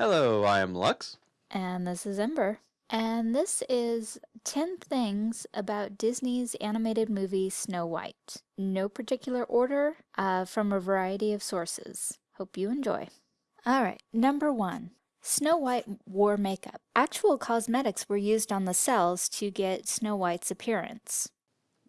Hello, I am Lux. And this is Ember. And this is 10 things about Disney's animated movie Snow White. No particular order, uh, from a variety of sources. Hope you enjoy. Alright, number one. Snow White wore makeup. Actual cosmetics were used on the cels to get Snow White's appearance.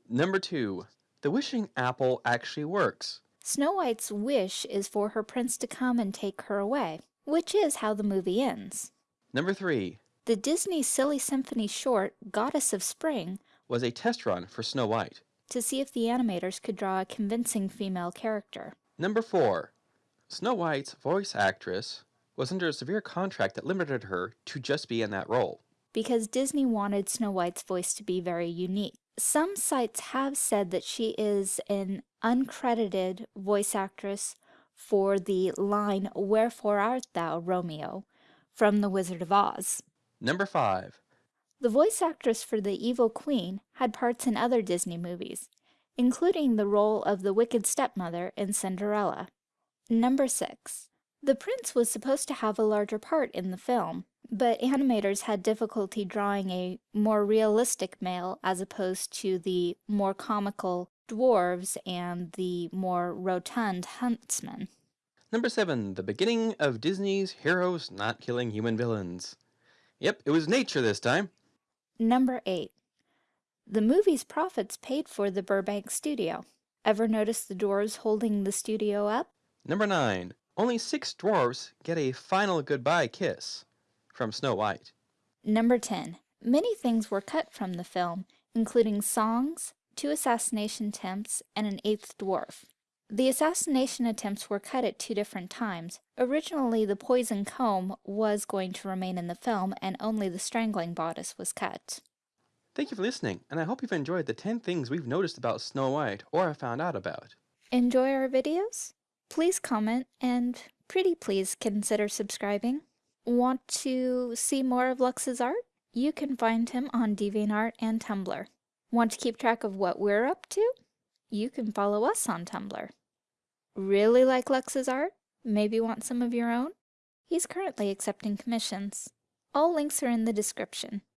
Number two. The wishing apple actually works. Snow White's wish is for her prince to come and take her away which is how the movie ends. Number three. The Disney Silly Symphony short, Goddess of Spring, was a test run for Snow White to see if the animators could draw a convincing female character. Number four. Snow White's voice actress was under a severe contract that limited her to just be in that role. Because Disney wanted Snow White's voice to be very unique. Some sites have said that she is an uncredited voice actress for the line Wherefore art thou, Romeo, from The Wizard of Oz. Number 5. The voice actress for the Evil Queen had parts in other Disney movies, including the role of the Wicked Stepmother in Cinderella. Number 6. The prince was supposed to have a larger part in the film, but animators had difficulty drawing a more realistic male as opposed to the more comical dwarves and the more rotund huntsmen. Number 7. The beginning of Disney's heroes not killing human villains. Yep, it was nature this time. Number 8. The movie's profits paid for the Burbank studio. Ever notice the dwarves holding the studio up? Number 9. Only six dwarves get a final goodbye kiss from Snow White. Number 10. Many things were cut from the film, including songs, two assassination attempts, and an eighth dwarf. The assassination attempts were cut at two different times. Originally, the poison comb was going to remain in the film, and only the strangling bodice was cut. Thank you for listening, and I hope you've enjoyed the 10 things we've noticed about Snow White or have found out about. Enjoy our videos? Please comment, and pretty please consider subscribing. Want to see more of Lux's art? You can find him on DeviantArt and Tumblr. Want to keep track of what we're up to? You can follow us on Tumblr. Really like Lux's art? Maybe want some of your own? He's currently accepting commissions. All links are in the description.